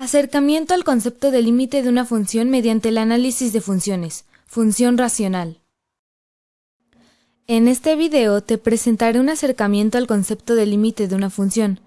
Acercamiento al concepto de límite de una función mediante el análisis de funciones. Función racional. En este video te presentaré un acercamiento al concepto de límite de una función,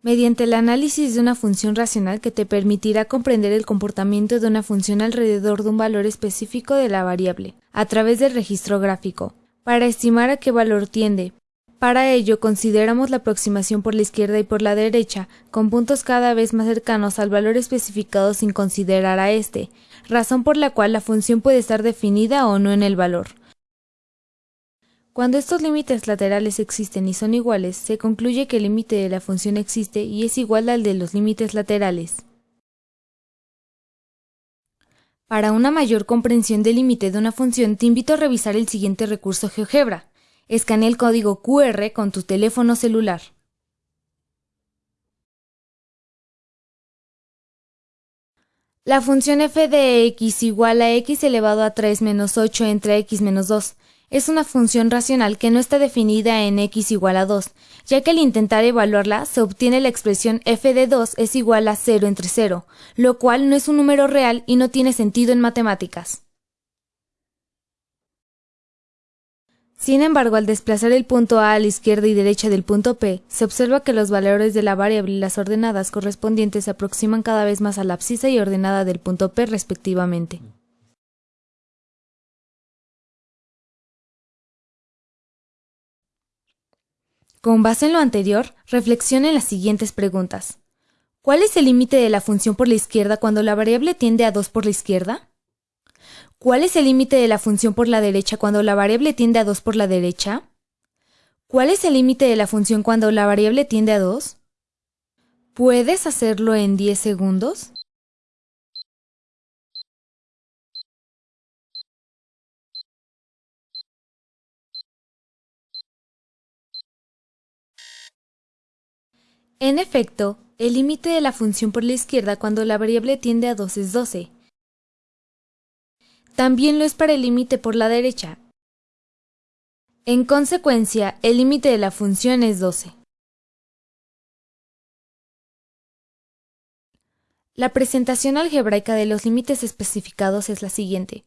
mediante el análisis de una función racional que te permitirá comprender el comportamiento de una función alrededor de un valor específico de la variable, a través del registro gráfico, para estimar a qué valor tiende, para ello consideramos la aproximación por la izquierda y por la derecha, con puntos cada vez más cercanos al valor especificado sin considerar a este, razón por la cual la función puede estar definida o no en el valor. Cuando estos límites laterales existen y son iguales, se concluye que el límite de la función existe y es igual al de los límites laterales. Para una mayor comprensión del límite de una función, te invito a revisar el siguiente recurso GeoGebra. Escanea el código QR con tu teléfono celular. La función f de x igual a x elevado a 3 menos 8 entre x menos 2 es una función racional que no está definida en x igual a 2, ya que al intentar evaluarla se obtiene la expresión f de 2 es igual a 0 entre 0, lo cual no es un número real y no tiene sentido en matemáticas. Sin embargo, al desplazar el punto A a la izquierda y derecha del punto P, se observa que los valores de la variable y las ordenadas correspondientes se aproximan cada vez más a la abscisa y ordenada del punto P respectivamente. Con base en lo anterior, reflexione en las siguientes preguntas. ¿Cuál es el límite de la función por la izquierda cuando la variable tiende a 2 por la izquierda? ¿Cuál es el límite de la función por la derecha cuando la variable tiende a 2 por la derecha? ¿Cuál es el límite de la función cuando la variable tiende a 2? ¿Puedes hacerlo en 10 segundos? En efecto, el límite de la función por la izquierda cuando la variable tiende a 2 es 12, también lo es para el límite por la derecha. En consecuencia, el límite de la función es 12. La presentación algebraica de los límites especificados es la siguiente.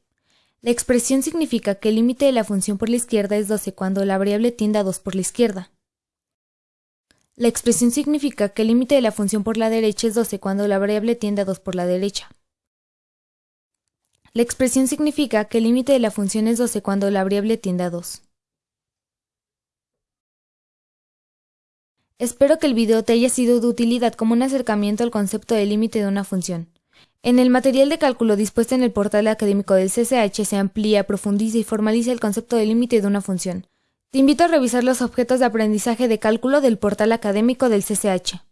La expresión significa que el límite de la función por la izquierda es 12 cuando la variable tiende a 2 por la izquierda. La expresión significa que el límite de la función por la derecha es 12 cuando la variable tiende a 2 por la derecha. La expresión significa que el límite de la función es 12 cuando la variable tiende a 2. Espero que el video te haya sido de utilidad como un acercamiento al concepto de límite de una función. En el material de cálculo dispuesto en el portal académico del CCH se amplía, profundiza y formaliza el concepto de límite de una función. Te invito a revisar los objetos de aprendizaje de cálculo del portal académico del CCH.